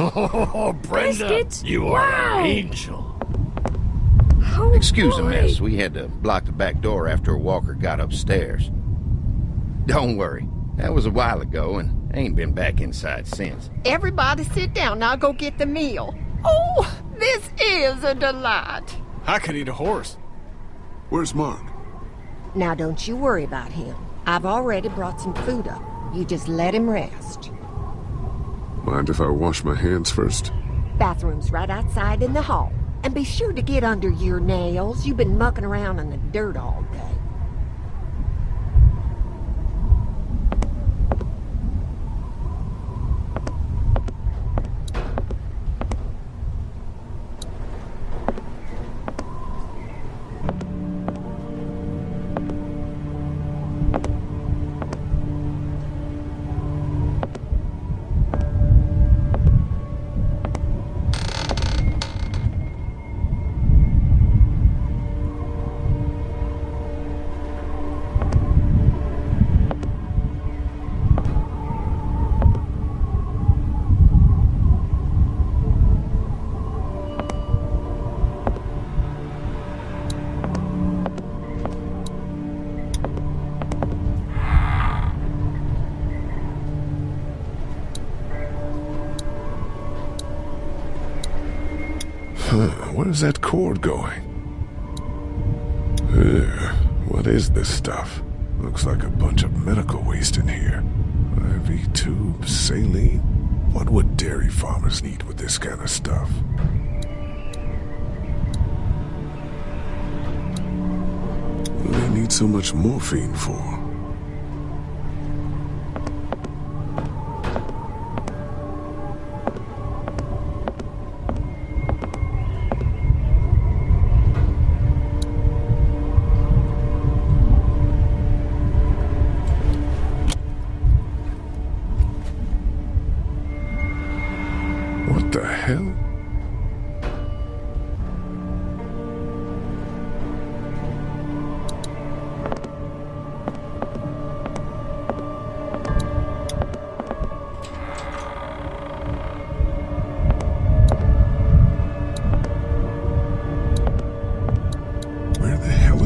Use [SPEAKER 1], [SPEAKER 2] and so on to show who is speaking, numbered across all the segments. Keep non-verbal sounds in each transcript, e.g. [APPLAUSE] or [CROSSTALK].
[SPEAKER 1] Oh, Brenda,
[SPEAKER 2] Biscuits?
[SPEAKER 1] you are
[SPEAKER 2] Wow.
[SPEAKER 1] an angel.
[SPEAKER 2] Oh,
[SPEAKER 3] Excuse the
[SPEAKER 2] boy.
[SPEAKER 3] mess. We had to block the back door after Walker got upstairs. Don't worry. That was a while ago and ain't been back inside since.
[SPEAKER 4] Everybody sit down. I'll go get the meal. Oh, this is a delight.
[SPEAKER 5] I could eat a horse.
[SPEAKER 6] Where's Mark?
[SPEAKER 4] Now don't you worry about him. I've already brought some food up. You just let him rest.
[SPEAKER 6] Mind if I wash my hands first?
[SPEAKER 4] Bathroom's right outside in the hall. And be sure to get under your nails. You've been mucking around in the dirt all
[SPEAKER 6] is that cord going? Ugh, what is this stuff? Looks like a bunch of medical waste in here. IV tube, saline. What would dairy farmers need with this kind of stuff? What do they need so much morphine for?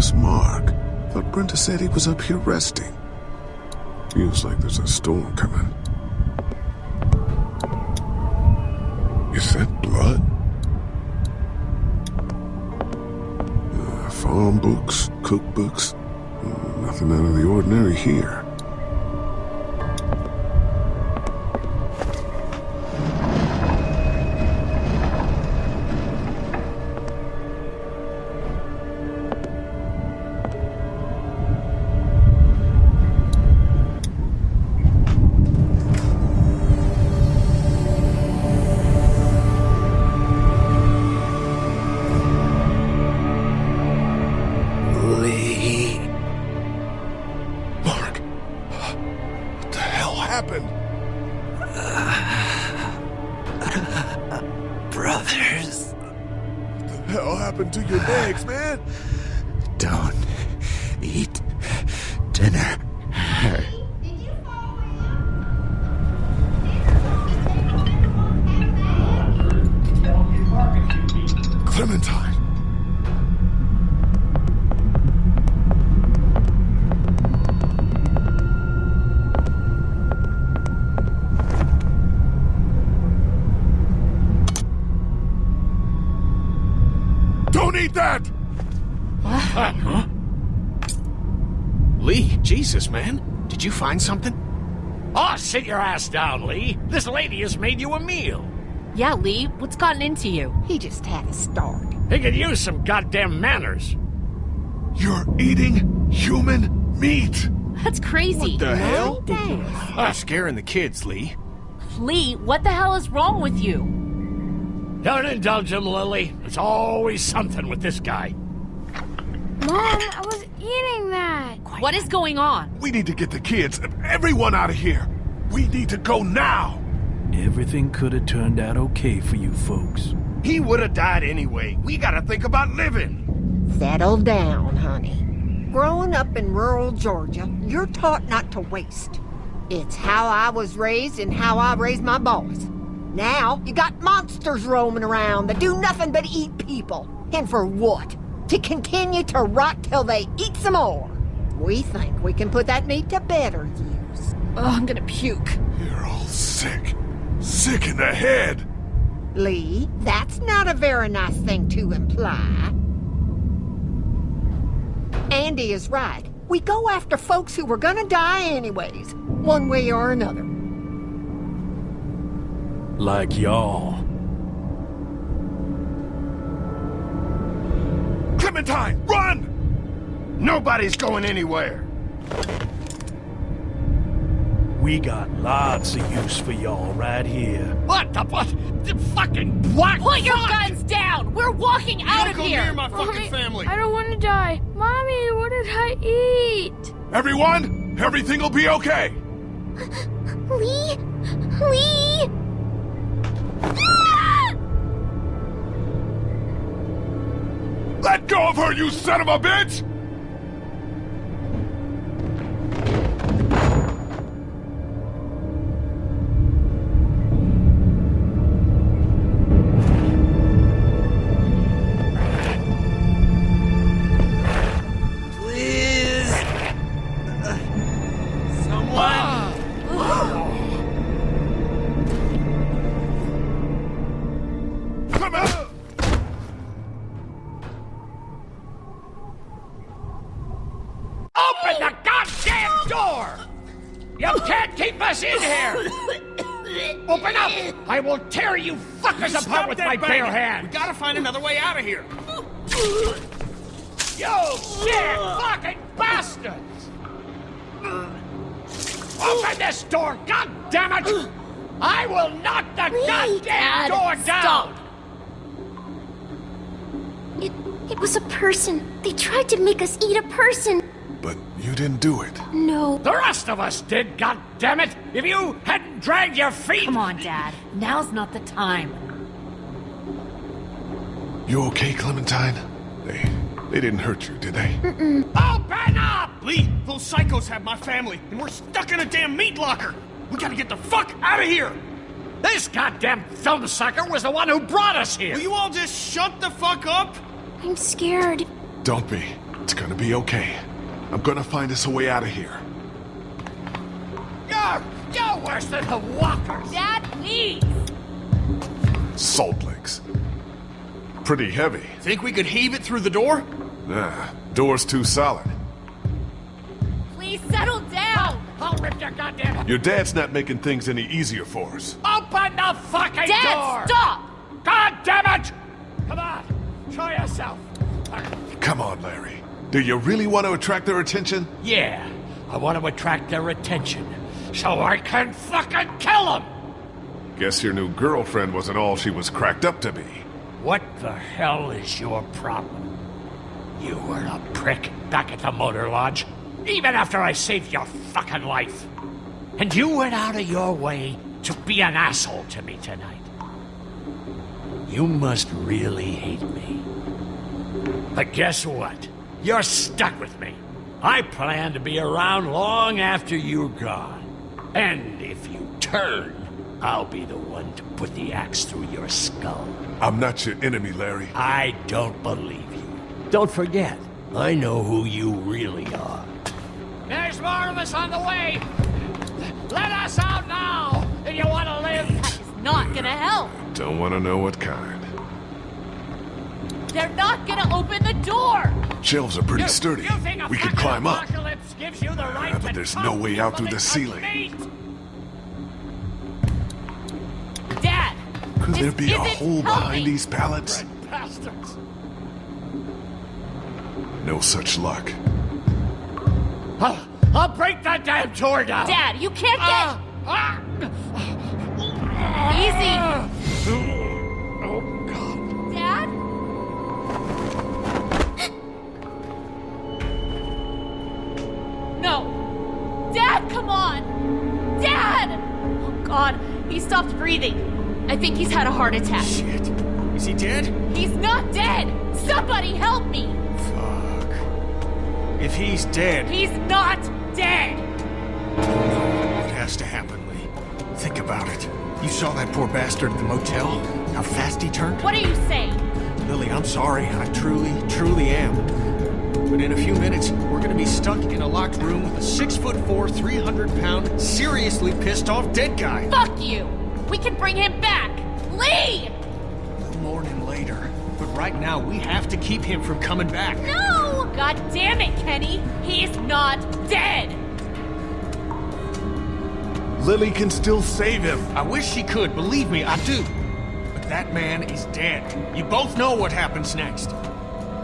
[SPEAKER 6] Is Mark? Thought Brenda said he was up here resting. Feels like there's a storm coming. Is that blood? Uh, farm books, cookbooks. Nothing out of the ordinary here.
[SPEAKER 1] Don't eat
[SPEAKER 6] that!
[SPEAKER 5] Ah, huh? Lee, Jesus, man. Did you find something?
[SPEAKER 1] Oh, sit your ass down, Lee. This lady has made you a meal.
[SPEAKER 2] Yeah, Lee, what's gotten into you?
[SPEAKER 4] He just had a start.
[SPEAKER 1] He could use some goddamn manners.
[SPEAKER 6] You're eating human meat!
[SPEAKER 2] That's crazy.
[SPEAKER 5] What the hell?
[SPEAKER 4] Thanks.
[SPEAKER 5] You're scaring the kids, Lee.
[SPEAKER 2] Lee, what the hell is wrong with you?
[SPEAKER 1] Don't indulge him, Lilly. There's always something with this guy.
[SPEAKER 7] Mom, I was eating that.
[SPEAKER 2] What is going on?
[SPEAKER 6] We need to get the kids, everyone out of here! We need to go now!
[SPEAKER 8] Everything could have turned out okay for you folks.
[SPEAKER 3] He would have died anyway. We gotta think about living.
[SPEAKER 4] Settle down, honey. Growing up in rural Georgia, you're taught not to waste. It's how I was raised and how I raised my boys. Now, you got monsters roaming around that do nothing but eat people. And for what? To continue to rot till they eat some more. We think we can put that meat to better use.
[SPEAKER 2] Oh, I'm gonna puke.
[SPEAKER 6] You're all sick. Sick in the head.
[SPEAKER 4] Lee, that's not a very nice thing to imply. Andy is right. We go after folks who were gonna die anyways, one way or another.
[SPEAKER 8] Like y'all.
[SPEAKER 6] Clementine, run!
[SPEAKER 3] Nobody's going anywhere.
[SPEAKER 8] We got lots of use for y'all right here.
[SPEAKER 1] What the what? The fucking what?
[SPEAKER 2] Put your
[SPEAKER 1] Fuck!
[SPEAKER 2] guns down! We're walking out of
[SPEAKER 5] Don't go
[SPEAKER 2] here!
[SPEAKER 5] near my fucking
[SPEAKER 7] Mommy,
[SPEAKER 5] family.
[SPEAKER 7] I don't want to die. Mommy, what did I eat?
[SPEAKER 6] Everyone, everything will be okay.
[SPEAKER 7] Lee? Lee?
[SPEAKER 6] Let go of her, you son of a bitch!
[SPEAKER 1] Fuckers apart
[SPEAKER 5] Stop
[SPEAKER 1] with
[SPEAKER 5] that
[SPEAKER 1] my bare hands!
[SPEAKER 5] We gotta find another way out of here.
[SPEAKER 1] You sick fucking bastards! Open this door, god damn it! I will knock the goddamn
[SPEAKER 2] Dad,
[SPEAKER 1] door
[SPEAKER 2] stop.
[SPEAKER 1] down!
[SPEAKER 9] It, it was a person. They tried to make us eat a person.
[SPEAKER 6] But you didn't do it.
[SPEAKER 9] No.
[SPEAKER 1] The rest of us did, god damn it! If you hadn't dragged your feet!
[SPEAKER 2] Come on, Dad. Now's not the time.
[SPEAKER 6] You okay, Clementine? They, they didn't hurt you, did they? Mm-mm.
[SPEAKER 1] Oh, Open up!
[SPEAKER 5] Lee, those psychos have my family, and we're stuck in a damn meat locker. We gotta get the fuck out of here.
[SPEAKER 1] This goddamn film sucker was the one who brought us here!
[SPEAKER 5] Will you all just shut the fuck up?
[SPEAKER 9] I'm scared.
[SPEAKER 6] Don't be. It's gonna be okay. I'm gonna find us a way out of here.
[SPEAKER 1] You're, you're worse than the walkers!
[SPEAKER 2] Dad, please!
[SPEAKER 6] Salt licks. Pretty heavy.
[SPEAKER 5] Think we could heave it through the door?
[SPEAKER 6] Nah, door's too solid.
[SPEAKER 2] Please settle down!
[SPEAKER 1] I'll rip your goddamn...
[SPEAKER 6] Your dad's not making things any easier for us.
[SPEAKER 1] Open the fucking
[SPEAKER 2] Dad,
[SPEAKER 1] door!
[SPEAKER 2] stop!
[SPEAKER 1] God damn it! Come on, try yourself.
[SPEAKER 6] Come on, Larry. Do you really want to attract their attention?
[SPEAKER 1] Yeah, I want to attract their attention, so I can fucking kill them!
[SPEAKER 6] Guess your new girlfriend wasn't all she was cracked up to be.
[SPEAKER 1] What the hell is your problem? You were a prick back at the motor lodge, even after I saved your fucking life. And you went out of your way to be an asshole to me tonight. You must really hate me. But guess what? You're stuck with me. I plan to be around long after you're gone. And if you turn, I'll be the one to put the axe through your skull.
[SPEAKER 6] I'm not your enemy, Larry.
[SPEAKER 1] I don't believe you. Don't forget, I know who you really are. There's more of us on the way! Let us out now, if you want to live!
[SPEAKER 2] That is not gonna help.
[SPEAKER 6] Don't want to know what kind.
[SPEAKER 2] They're not gonna open the door!
[SPEAKER 6] Shelves are pretty
[SPEAKER 1] You-
[SPEAKER 6] sturdy.
[SPEAKER 1] you think a
[SPEAKER 6] We could climb up.
[SPEAKER 1] gives you the right
[SPEAKER 6] but
[SPEAKER 1] to
[SPEAKER 6] there's no way out through the ceiling.
[SPEAKER 1] meat?
[SPEAKER 2] Dad!
[SPEAKER 6] Could there be a hole behind
[SPEAKER 2] helping.
[SPEAKER 6] these pallets?
[SPEAKER 1] Bastards!
[SPEAKER 6] No such luck.
[SPEAKER 1] I'll, I'll break that damn door down!
[SPEAKER 2] Dad, you can't get...
[SPEAKER 1] Ah, ah.
[SPEAKER 2] Easy!
[SPEAKER 1] Oh, God.
[SPEAKER 2] Dad? No! Dad, come on! Dad! Oh, God, he stopped breathing. I think he's had a heart attack.
[SPEAKER 5] Shit. Is he dead?
[SPEAKER 2] He's not dead! Somebody help me!
[SPEAKER 5] Fuck. If he's dead,
[SPEAKER 2] He's not dead!
[SPEAKER 5] what has to happen, Lee? Think about it. You saw that poor bastard at the motel? How fast he turned?
[SPEAKER 2] What are you saying?
[SPEAKER 5] Lilly, I'm sorry. I truly, truly am. But in a few minutes, we're gonna be stuck in a locked room with a six foot four, 300 pound, seriously pissed off dead guy.
[SPEAKER 2] Fuck you! We can bring him back! Lee!
[SPEAKER 5] We'll mourn him later. But right now, we have to keep him from coming back.
[SPEAKER 2] No! God damn it, Kenny! He's not dead!
[SPEAKER 6] Lilly can still save him.
[SPEAKER 5] I wish she could, believe me, I do. But that man is dead. You both know what happens next.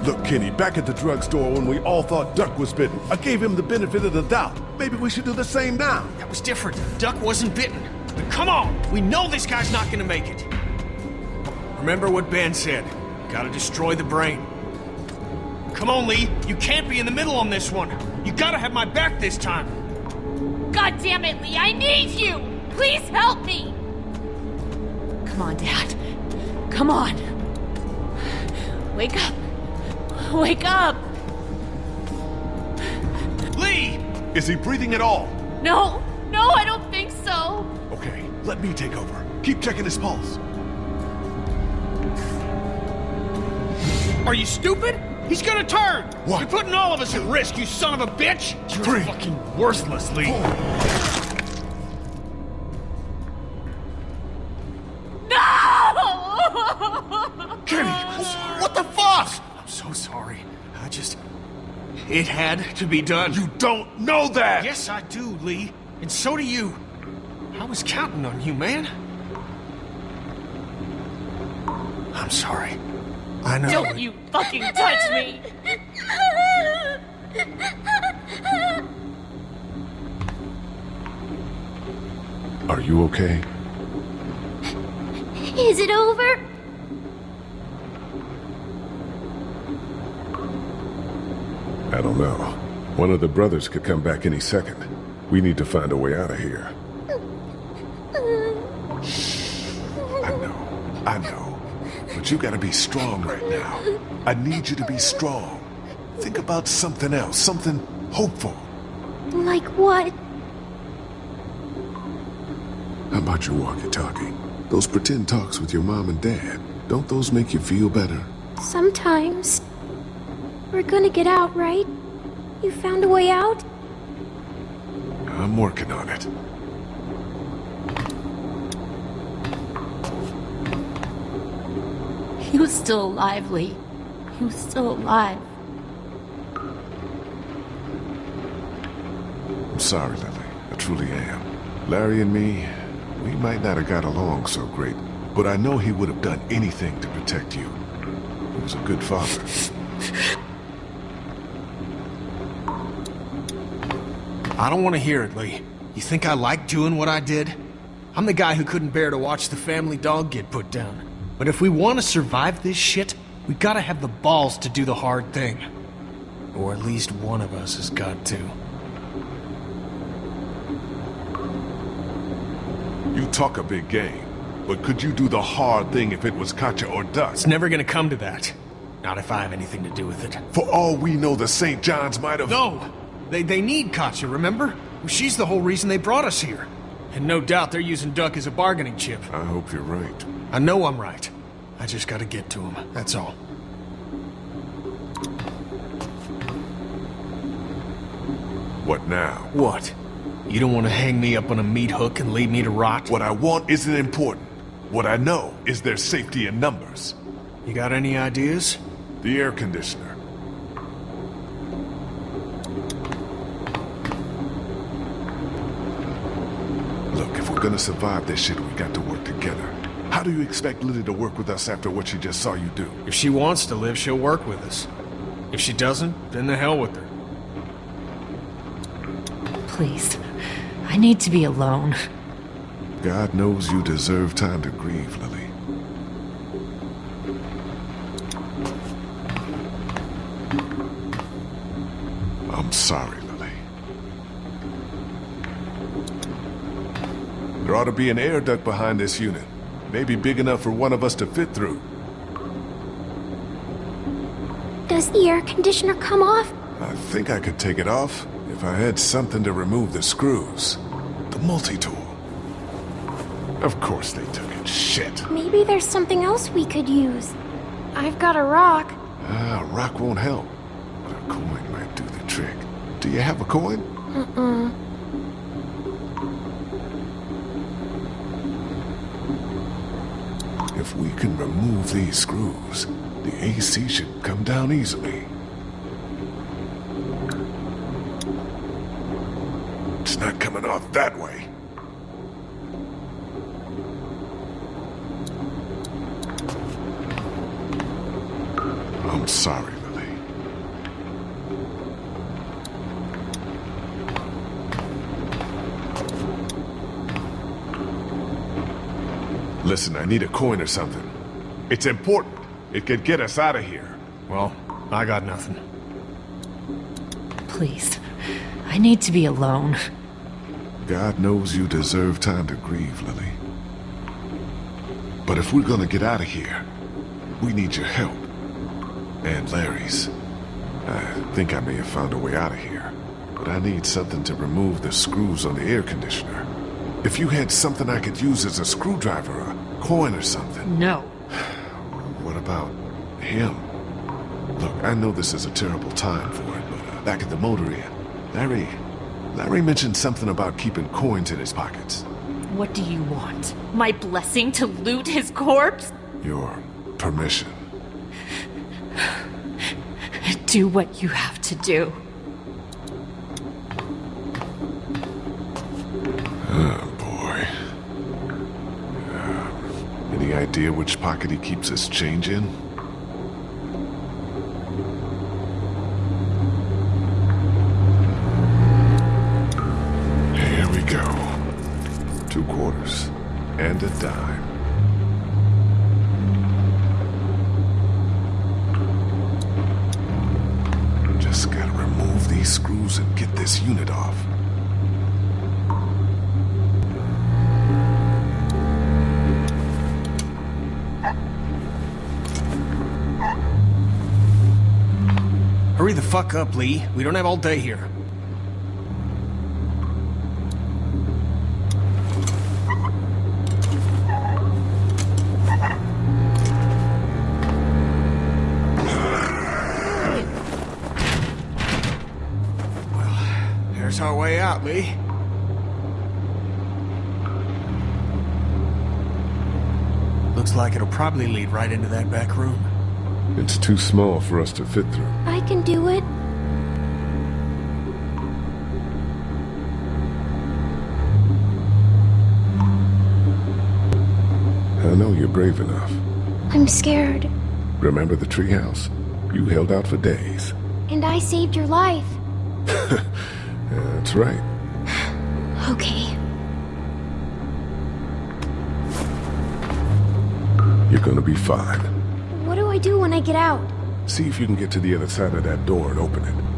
[SPEAKER 6] Look, Kenny, back at the drugstore when we all thought Duck was bitten, I gave him the benefit of the doubt. Maybe we should do the same now.
[SPEAKER 5] That was different. Duck wasn't bitten. But come on! We know this guy's not gonna make it. Remember what Ben said. Gotta destroy the brain. Come on, Lee. You can't be in the middle on this one. You gotta have my back this time.
[SPEAKER 2] God damn it, Lee! I need you! Please help me! Come on, Dad. Come on. Wake up. Wake up!
[SPEAKER 5] Lee!
[SPEAKER 6] Is he breathing at all?
[SPEAKER 2] No! No, I don't think so!
[SPEAKER 6] Okay, let me take over. Keep checking his pulse.
[SPEAKER 5] Are you stupid? He's gonna turn!
[SPEAKER 6] What?
[SPEAKER 5] You're putting all of us at risk, you son of a bitch! You're
[SPEAKER 6] Three.
[SPEAKER 5] fucking worthless, Lee.
[SPEAKER 2] No!
[SPEAKER 5] Kenny, what the fuck? I'm so sorry. I just... It had to be done.
[SPEAKER 6] You don't know that!
[SPEAKER 5] Yes, I do, Lee. And so do you. I was counting on you, man. I'm sorry. I know.
[SPEAKER 2] Don't you fucking touch me!
[SPEAKER 6] Are you okay?
[SPEAKER 9] Is it over?
[SPEAKER 6] I don't know. One of the brothers could come back any second. We need to find a way out of here. But you gotta be strong right now. I need you to be strong. Think about something else, something hopeful.
[SPEAKER 9] Like what?
[SPEAKER 6] How about your walkie-talkie? Those pretend talks with your mom and dad. Don't those make you feel better?
[SPEAKER 9] Sometimes. We're gonna get out, right? You found a way out?
[SPEAKER 6] I'm working on it.
[SPEAKER 2] Was still alive, Lee. He was still alive.
[SPEAKER 6] I'm sorry, Lilly. I truly am. Larry and me, we might not have got along so great, but I know he would have done anything to protect you. He was a good father.
[SPEAKER 5] I don't want to hear it, Lee. You think I like doing what I did? I'm the guy who couldn't bear to watch the family dog get put down. But if we want to survive this shit, we gotta have the balls to do the hard thing. Or at least one of us has got to.
[SPEAKER 6] You talk a big game, but could you do the hard thing if it was Katjaa or
[SPEAKER 5] It's never gonna come to that. Not if I have anything to do with it.
[SPEAKER 6] For all we know, the St. John's might have...
[SPEAKER 5] No! They, they need Katjaa, remember? She's the whole reason they brought us here. And no doubt they're using Duck as a bargaining chip.
[SPEAKER 6] I hope you're right.
[SPEAKER 5] I know I'm right. I just gotta get to him, that's all.
[SPEAKER 6] What now?
[SPEAKER 5] What? You don't want to hang me up on a meat hook and leave me to rot?
[SPEAKER 6] What I want isn't important. What I know is their safety in numbers.
[SPEAKER 5] You got any ideas?
[SPEAKER 6] The air conditioner. Look, if we're gonna survive this shit, we got to work together. How do you expect Lilly to work with us after what she just saw you do?
[SPEAKER 5] If she wants to live, she'll work with us. If she doesn't, then the hell with her.
[SPEAKER 2] Please. I need to be alone.
[SPEAKER 6] God knows you deserve time to grieve, Lilly. To be an air duct behind this unit. Maybe big enough for one of us to fit through.
[SPEAKER 9] Does the air conditioner come off?
[SPEAKER 6] I think I could take it off if I had something to remove the screws. The multi-tool. Of course they took it. Shit.
[SPEAKER 9] Maybe there's something else we could use. I've got a rock.
[SPEAKER 6] Ah, a rock won't help. But a coin might do the trick. Do you have a coin?
[SPEAKER 9] Uh-uh.
[SPEAKER 6] If we can remove these screws, the AC should come down easily. Listen, I need a coin or something. It's important. It could get us out of here.
[SPEAKER 5] Well, I got nothing.
[SPEAKER 2] Please. I need to be alone.
[SPEAKER 6] God knows you deserve time to grieve, Lilly. But if we're gonna get out of here, we need your help. And Larry's. I think I may have found a way out of here. But I need something to remove the screws on the air conditioner. If you had something I could use as a screwdriver, a coin or something.
[SPEAKER 2] No.
[SPEAKER 6] What about him? Look, I know this is a terrible time for it, but uh, back at the motor inn, Larry... Larry mentioned something about keeping coins in his pockets.
[SPEAKER 2] What do you want? My blessing to loot his corpse?
[SPEAKER 6] Your permission.
[SPEAKER 2] Do what you have to do.
[SPEAKER 6] Idea which pocket he keeps his change in?
[SPEAKER 5] Up, Lee. We don't have all day here. Well, there's our way out, Lee. Looks like it'll probably lead right into that back room.
[SPEAKER 6] It's too small for us to fit through.
[SPEAKER 9] I can do it.
[SPEAKER 6] Brave enough.
[SPEAKER 9] I'm scared.
[SPEAKER 6] Remember the treehouse? You held out for days.
[SPEAKER 9] And I saved your life. [LAUGHS]
[SPEAKER 6] That's right. [SIGHS]
[SPEAKER 9] Okay.
[SPEAKER 6] You're gonna be fine.
[SPEAKER 9] What do I do when I get out?
[SPEAKER 6] See if you can get to the other side of that door and open it.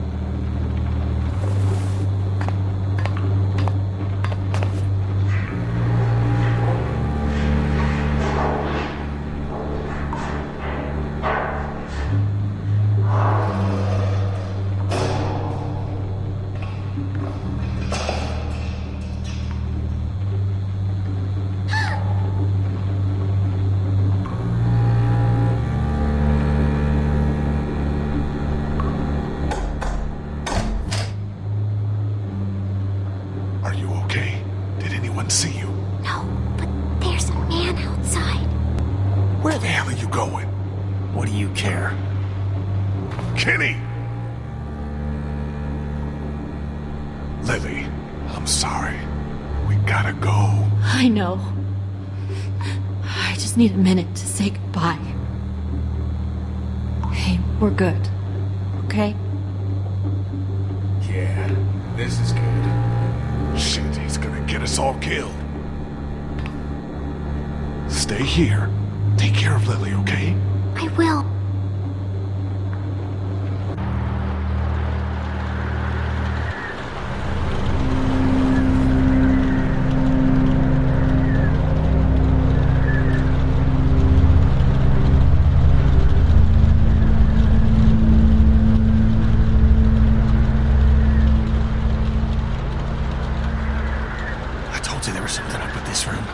[SPEAKER 2] Minute to say goodbye. Hey, we're good. Okay?
[SPEAKER 5] Yeah, this is good.
[SPEAKER 6] Shit, he's gonna get us all killed. Stay here. Take care of Lilly, okay?
[SPEAKER 9] I will.
[SPEAKER 5] I told you there was something up with this room.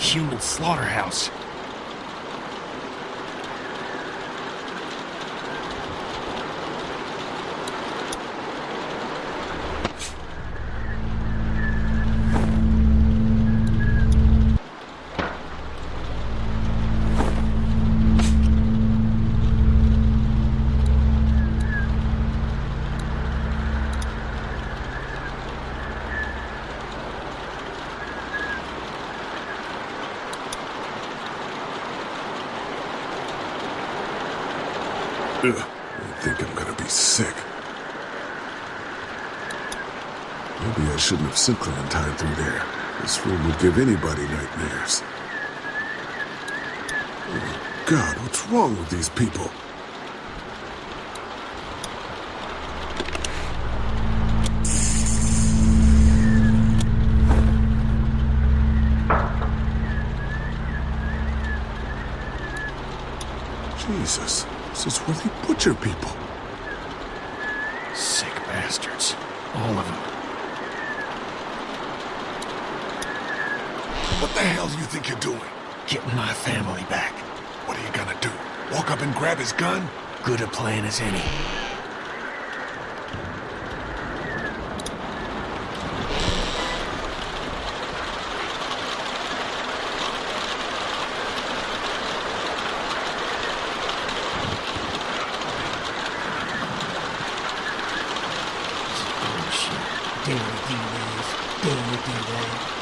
[SPEAKER 5] human slaughterhouse.
[SPEAKER 6] Ugh, I think I'm gonna be sick. Maybe I shouldn't have sent Clementine through there. This room would give anybody nightmares. Oh, God, what's wrong with these people? Jesus, this is where they butcher people.
[SPEAKER 5] Family back.
[SPEAKER 6] What are you gonna do? Walk up and grab his gun?
[SPEAKER 5] Good a plan as any. Bullshit. Damn do this. Damn do that.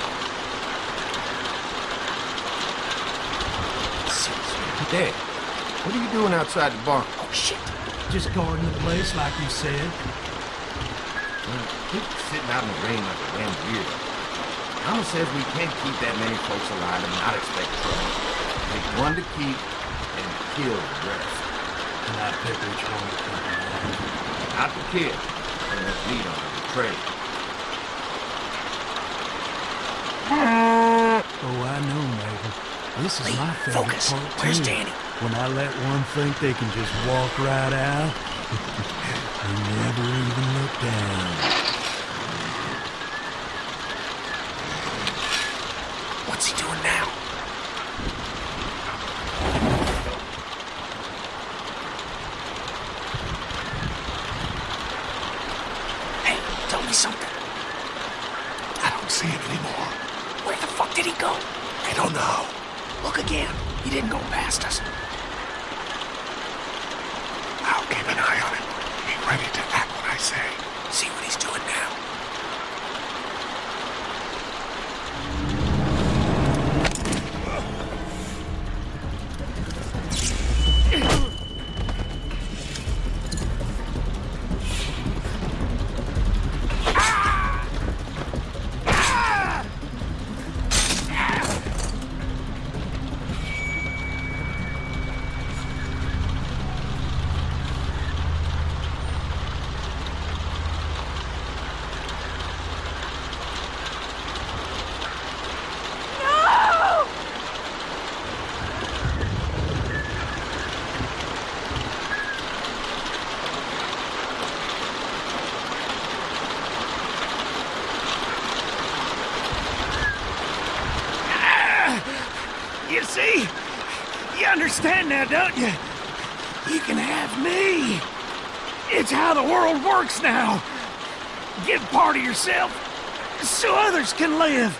[SPEAKER 3] Dad, what are you doing outside the barn?
[SPEAKER 5] Oh shit.
[SPEAKER 8] Just guarding the place like you said.
[SPEAKER 3] Keep sitting out in the rain like a damn weirdo. Mama says we can't keep that many folks alive and not expect trouble. Take one to keep and kill the rest.
[SPEAKER 8] And I pick which one to keep.
[SPEAKER 3] Not the kid. And let's lead on the trade.
[SPEAKER 8] Oh, I know, Mabel. This is
[SPEAKER 5] Lee,
[SPEAKER 8] my favorite
[SPEAKER 5] focus.
[SPEAKER 8] part,
[SPEAKER 5] Where's
[SPEAKER 8] too.
[SPEAKER 5] Danny?
[SPEAKER 8] When I let one think they can just walk right out, [LAUGHS] they never even look down.
[SPEAKER 5] What's he doing now? Hey, tell me something.
[SPEAKER 6] I don't see him anymore.
[SPEAKER 5] Where the fuck did he go?
[SPEAKER 6] I don't know.
[SPEAKER 5] Look again. He didn't go past us.
[SPEAKER 6] I'll keep an eye on him. Be ready to act when I say.
[SPEAKER 5] See what he's doing now. You see? You understand now, don't you? You can have me. It's how the world works now. Give part of yourself so others can live.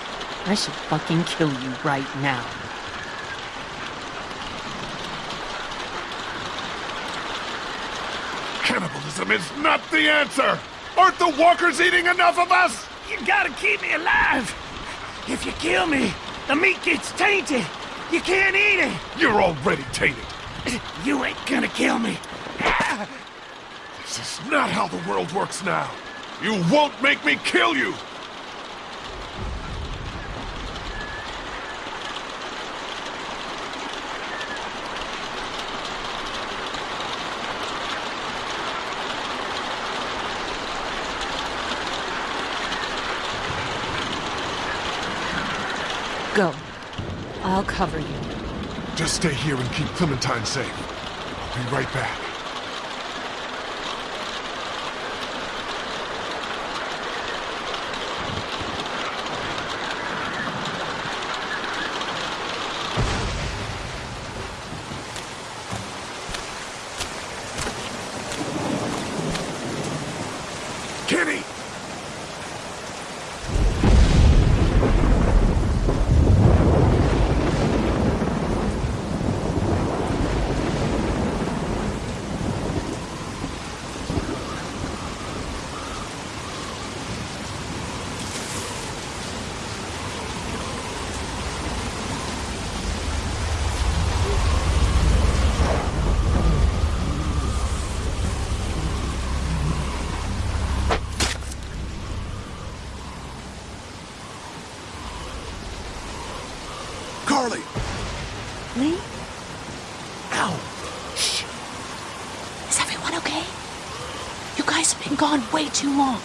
[SPEAKER 2] I should fucking kill you right now.
[SPEAKER 6] Cannibalism is not the answer! Aren't the walkers eating enough of us?
[SPEAKER 5] You gotta keep me alive. If you kill me, the meat gets tainted. You can't eat it.
[SPEAKER 6] You're already tainted.
[SPEAKER 5] You ain't gonna kill me.
[SPEAKER 6] This is not how the world works now. You won't make me kill you!
[SPEAKER 2] Go. I'll cover you.
[SPEAKER 6] Just stay here and keep Clementine safe. Be right back.
[SPEAKER 10] guys have been gone way too long.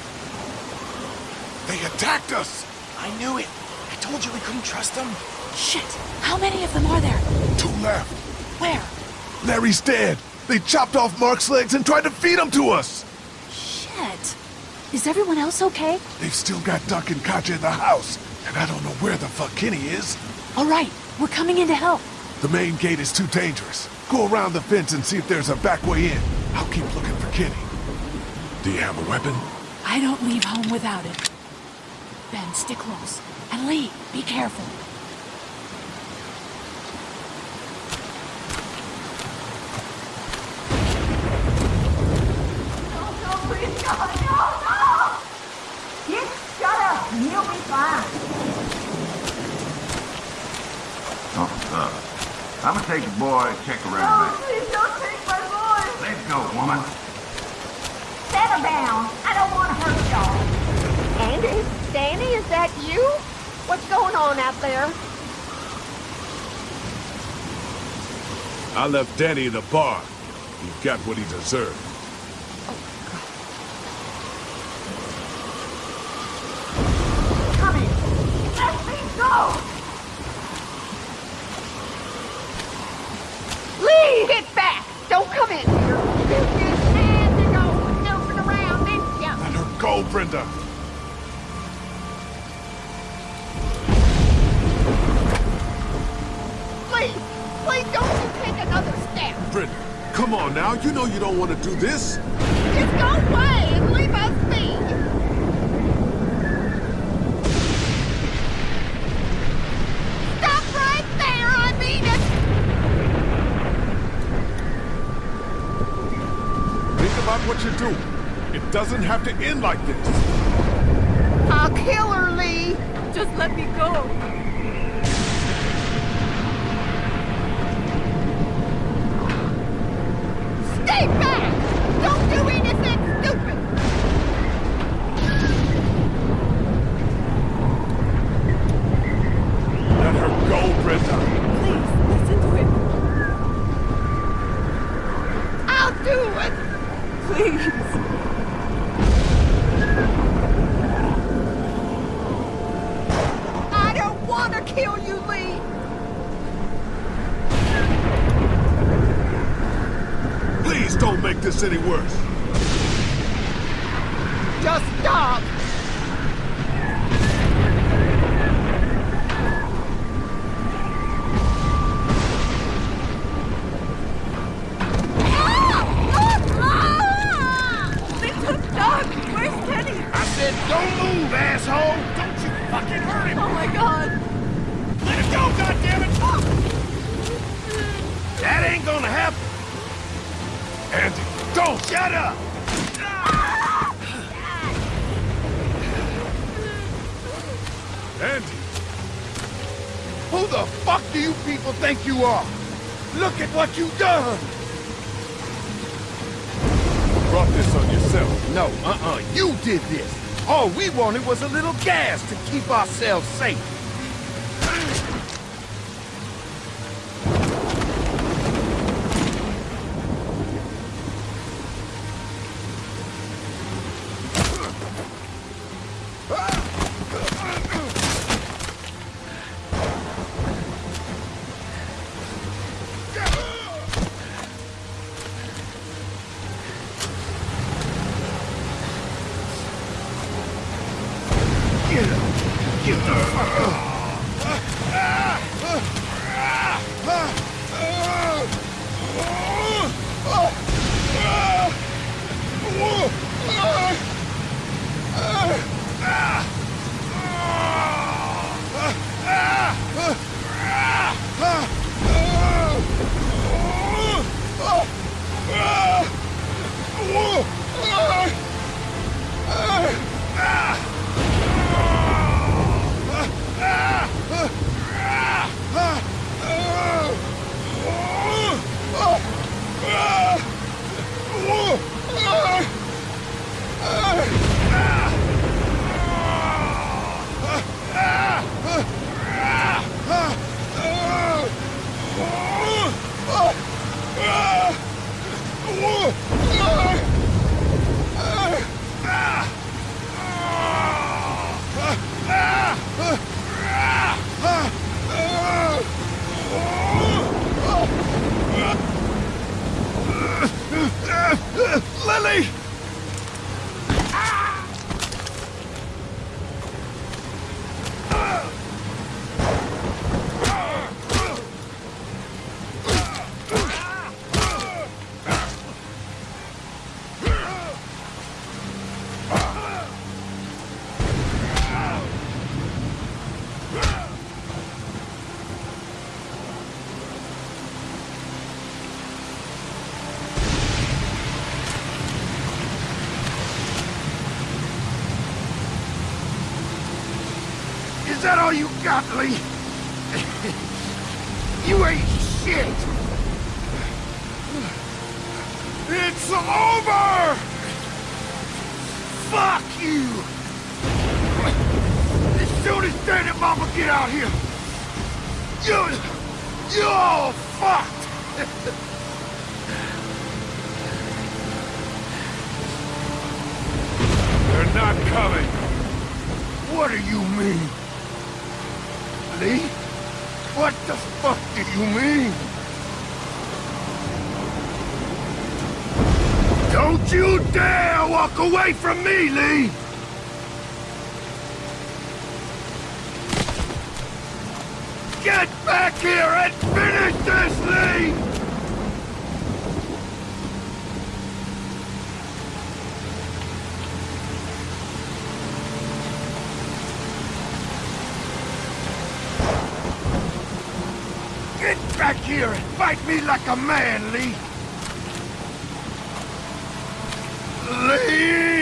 [SPEAKER 6] They attacked us!
[SPEAKER 5] I knew it. I told you we couldn't trust them.
[SPEAKER 10] Shit! How many of them are there?
[SPEAKER 6] Two left.
[SPEAKER 10] Where?
[SPEAKER 6] Larry's dead. They chopped off Mark's legs and tried to feed him to us.
[SPEAKER 10] Shit. Is everyone else okay?
[SPEAKER 6] They've still got Duck and Katjaa in the house, and I don't know where the fuck Kenny is.
[SPEAKER 10] All right, we're coming in to help.
[SPEAKER 6] The main gate is too dangerous. Go around the fence and see if there's a back way in. I'll keep looking for Kenny. Do you have a weapon?
[SPEAKER 10] I don't leave home without it. Ben, stick close. And Lee, be careful.
[SPEAKER 11] Oh, uh, I'm gonna take the boy check around back.
[SPEAKER 4] Please don't take my boy!
[SPEAKER 11] Let's go, woman.
[SPEAKER 4] Settle down. I don't want to hurt y'all. Andy? Danny, is that you? What's going on out there?
[SPEAKER 6] I left Danny in the bar. He got what he deserved.
[SPEAKER 4] Come in. Let me go! Lee, get back! Don't come in here. You just had to go snooping around, didn't ya?
[SPEAKER 6] Let her go, Brenda. Come on now. You know you don't want to do this.
[SPEAKER 4] Just go away and leave us be. Stop right there, I mean it.
[SPEAKER 6] Think about what you're doing. It doesn't have to end like this.
[SPEAKER 4] I'll kill her, Lee.
[SPEAKER 10] Just let me go.
[SPEAKER 4] Stay back!
[SPEAKER 11] Up!
[SPEAKER 6] Andy.
[SPEAKER 11] Who the fuck do you people think you are? Look at what you've done!
[SPEAKER 6] Brought this on yourself.
[SPEAKER 11] No, uh-uh, you did this. All we wanted was a little gas to keep ourselves safe.
[SPEAKER 6] You ain't shit! It's over! Fuck you! As soon as Dad and Mama get out here, you... You're all fucked! [LAUGHS] They're not coming! What do you mean? Lee? What the fuck do you mean? Don't you dare walk away from me, Lee! Get back here and finish this, Lee! Get back here and fight me like a man, Lee! Lee!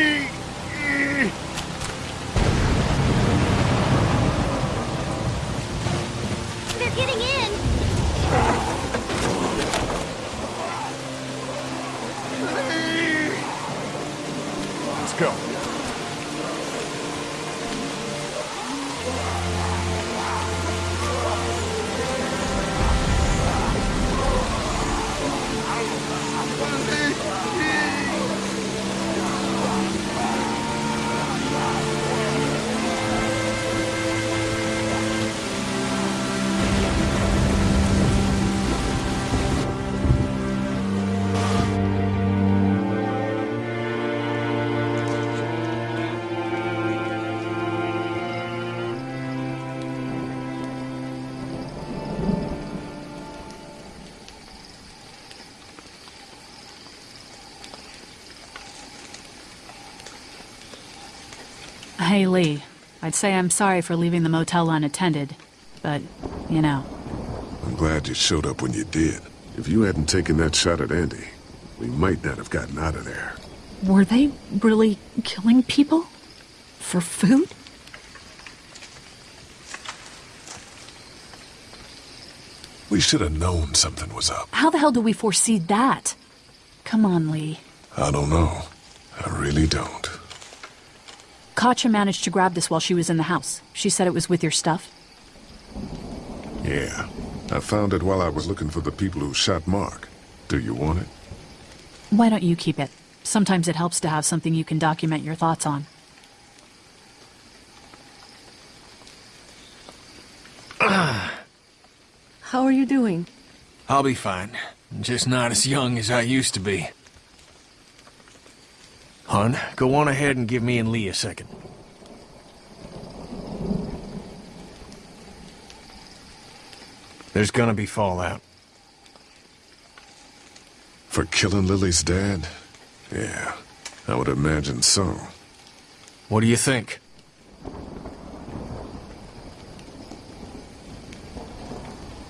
[SPEAKER 6] Lee.
[SPEAKER 10] I'd say I'm sorry for leaving the motel unattended, but, you know.
[SPEAKER 6] I'm glad you showed up when you did. If you hadn't taken that shot at Andy, we might not have gotten out of there.
[SPEAKER 10] Were they really killing people? For food?
[SPEAKER 6] We should have known something was up.
[SPEAKER 10] How the hell do we foresee that? Come on, Lee.
[SPEAKER 6] I don't know. I really don't.
[SPEAKER 10] Katjaa managed to grab this while she was in the house. She said it was with your stuff.
[SPEAKER 6] Yeah. I found it while I was looking for the people who shot Mark. Do you want it?
[SPEAKER 10] Why don't you keep it? Sometimes it helps to have something you can document your thoughts on.
[SPEAKER 12] How are you doing?
[SPEAKER 5] I'll be fine. Just not as young as I used to be. Hun, go on ahead and give me and Lee a second. There's gonna be fallout.
[SPEAKER 6] For killing Lilly's dad? Yeah, I would imagine so.
[SPEAKER 5] What do you think?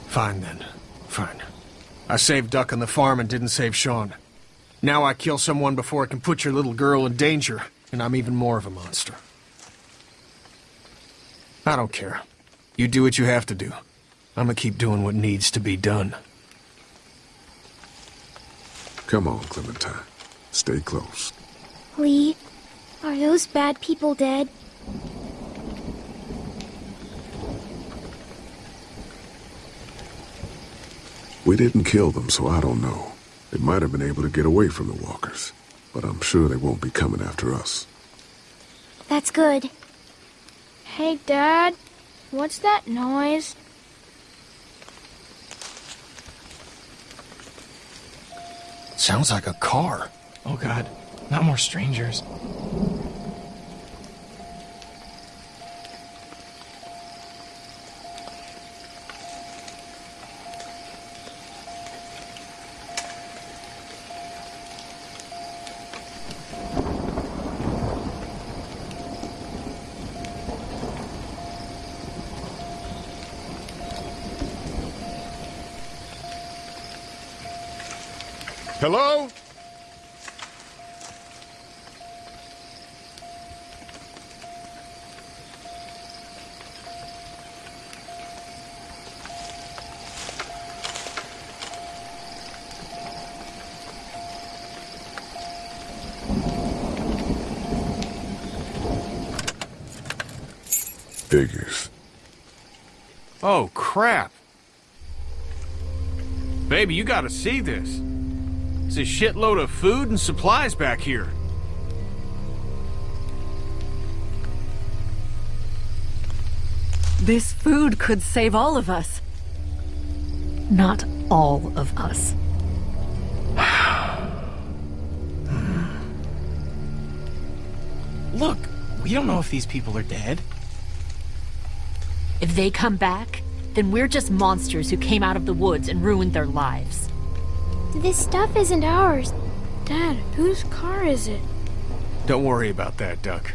[SPEAKER 5] Fine then. Fine. I saved Duck on the farm and didn't save Shawn. Now I kill someone before I can put your little girl in danger, and I'm even more of a monster. I don't care. You do what you have to do. I'm gonna keep doing what needs to be done.
[SPEAKER 6] Come on, Clementine. Stay close.
[SPEAKER 9] Lee, are those bad people dead?
[SPEAKER 6] We didn't kill them, so I don't know. They might have been able to get away from the walkers, but I'm sure they won't be coming after us.
[SPEAKER 9] That's good.
[SPEAKER 7] Hey, Dad. What's that noise?
[SPEAKER 5] Sounds like a car.
[SPEAKER 12] Oh god, not more strangers.
[SPEAKER 6] Hello? Figures.
[SPEAKER 5] Oh, crap. Baby, you gotta see this. It's a shitload of food and supplies back here.
[SPEAKER 13] This food could save all of us. Not all of us. [SIGHS]
[SPEAKER 12] Look, we don't know if these people are dead.
[SPEAKER 2] If they come back, then we're just monsters who came out of the woods and ruined their lives.
[SPEAKER 7] This stuff isn't ours. Dad, whose car is it?
[SPEAKER 5] Don't worry about that, Duck.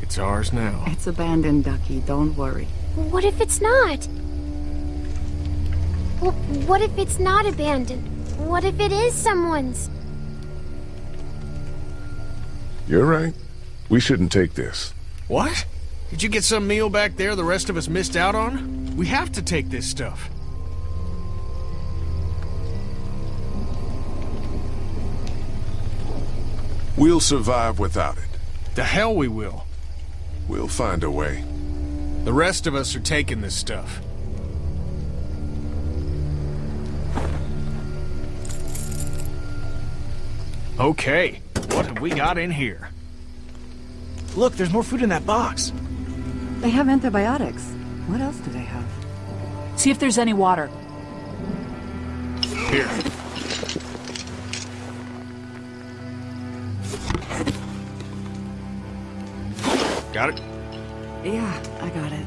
[SPEAKER 5] It's ours now.
[SPEAKER 13] It's abandoned, Ducky. Don't worry.
[SPEAKER 7] What if it's not? Well, what if it's not abandoned? What if it is someone's?
[SPEAKER 6] You're right. We shouldn't take this.
[SPEAKER 5] What? Did you get some meal back there the rest of us missed out on? We have to take this stuff.
[SPEAKER 6] We'll survive without it.
[SPEAKER 5] The hell we will.
[SPEAKER 6] We'll find a way.
[SPEAKER 5] The rest of us are taking this stuff. Okay, what have we got in here?
[SPEAKER 12] Look, there's more food in that box.
[SPEAKER 13] They have antibiotics. What else do they have?
[SPEAKER 10] See if there's any water.
[SPEAKER 5] Here. Got it?
[SPEAKER 13] Yeah, I got it.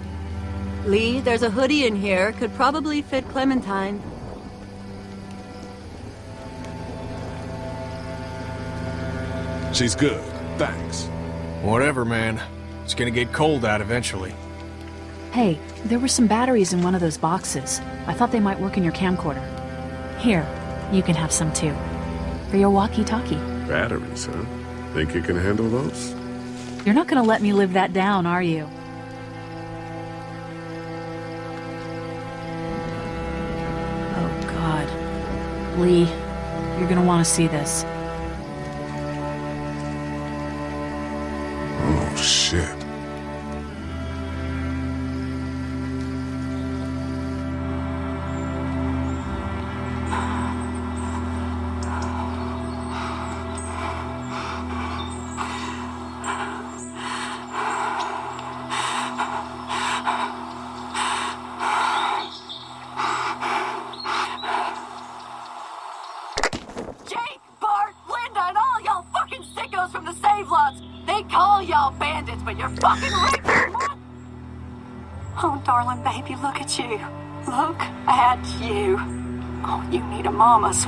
[SPEAKER 13] Lee, there's a hoodie in here. Could probably fit Clementine.
[SPEAKER 6] She's good. Thanks.
[SPEAKER 5] Whatever, man. It's gonna get cold out eventually.
[SPEAKER 10] Hey, there were some batteries in one of those boxes. I thought they might work in your camcorder. Here, you can have some too. For your walkie-talkie.
[SPEAKER 6] Batteries, huh? Think you can handle those?
[SPEAKER 10] You're not gonna let me live that down, are you? Oh, God. Lee, you're gonna want to see this.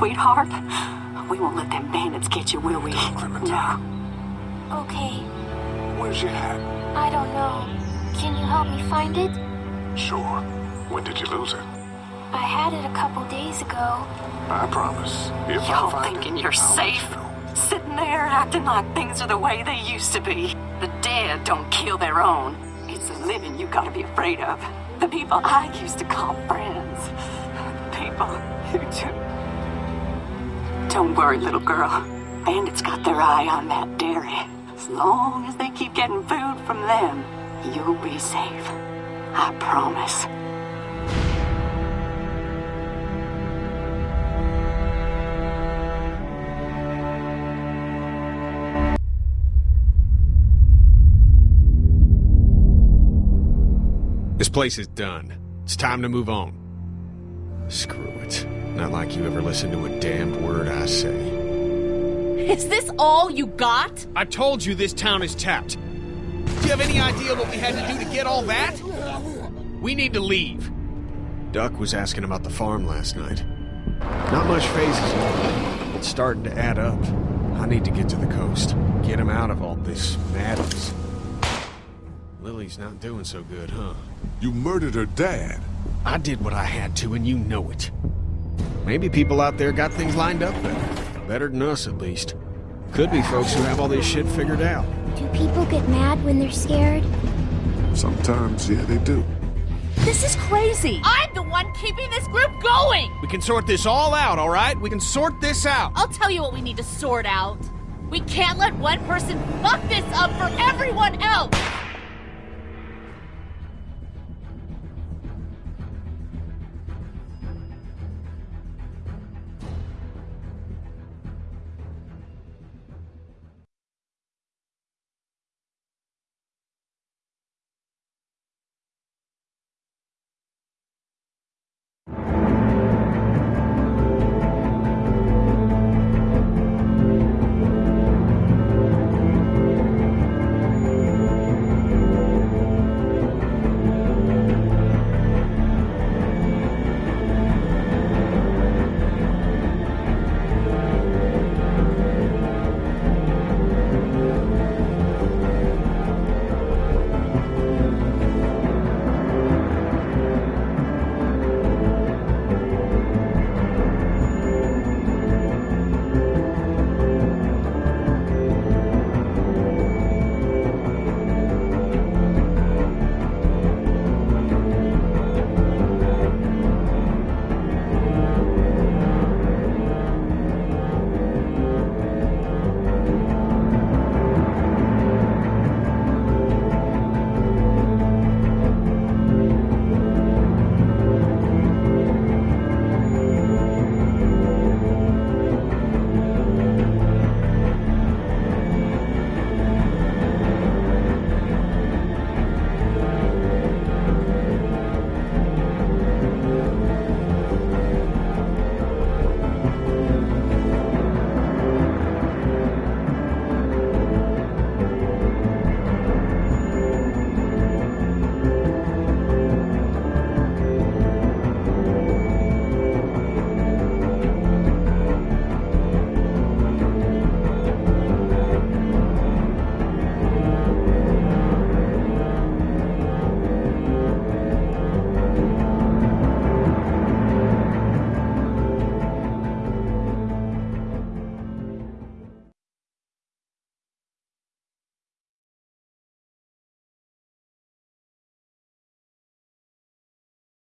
[SPEAKER 13] Sweetheart. We won't let them bandits get you, will we? No.
[SPEAKER 7] Okay,
[SPEAKER 6] Where's your hat?
[SPEAKER 7] I don't know. Can you help me find it?
[SPEAKER 6] Sure. When did you lose it?
[SPEAKER 7] I had it a couple days ago.
[SPEAKER 6] I promise. If I
[SPEAKER 13] Y'all
[SPEAKER 6] find
[SPEAKER 13] thinking
[SPEAKER 6] it,
[SPEAKER 13] you're
[SPEAKER 6] I'll let
[SPEAKER 13] safe?
[SPEAKER 6] you know.
[SPEAKER 13] Sitting there acting like things are the way they used to be. The dead don't kill their own. It's the living you gotta be afraid of. The people I used to call friends. The People who do. Don't worry, little girl. Bandits got their eye on that dairy. As long as they keep getting food from them, you'll be safe. I promise.
[SPEAKER 5] This place is done. It's time to move on. Screw it. Not like you ever listen to a damned word I say.
[SPEAKER 2] Is this all you got?
[SPEAKER 5] I told you this town is tapped. Do you have any idea what we had to do to get all that? We need to leave. Duck was asking about the farm last night. Not much fazes him. It's starting to add up. I need to get to the coast. Get him out of all this madness. Lilly's not doing so good, huh?
[SPEAKER 6] You murdered her dad.
[SPEAKER 5] I did what I had to, and you know it. Maybe people out there got things lined up better. Better than us, at least. Could be folks who have all this shit figured out.
[SPEAKER 7] Do people get mad when they're scared?
[SPEAKER 6] Sometimes, yeah, they do.
[SPEAKER 2] This is crazy. I'm the one keeping this group going.
[SPEAKER 5] We can sort this all out, all right? We can sort this out.
[SPEAKER 2] I'll tell you what we need to sort out. We can't let one person fuck this up for everyone else.